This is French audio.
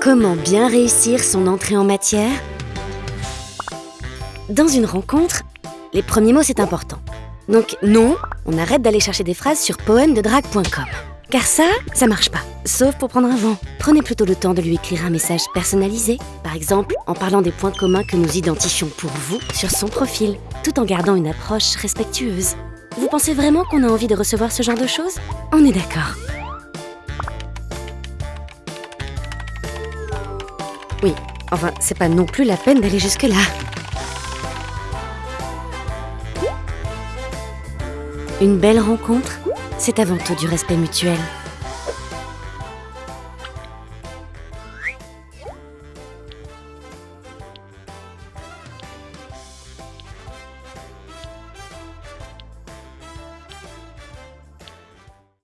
Comment bien réussir son entrée en matière? Dans une rencontre, les premiers mots c'est important. Donc non, on arrête d'aller chercher des phrases sur poèmededrague.com. Car ça, ça marche pas. Sauf pour prendre un vent. Prenez plutôt le temps de lui écrire un message personnalisé, par exemple en parlant des points communs que nous identifions pour vous sur son profil, tout en gardant une approche respectueuse. Vous pensez vraiment qu'on a envie de recevoir ce genre de choses? On est d'accord. Oui, enfin, c'est pas non plus la peine d'aller jusque-là. Une belle rencontre, c'est avant tout du respect mutuel.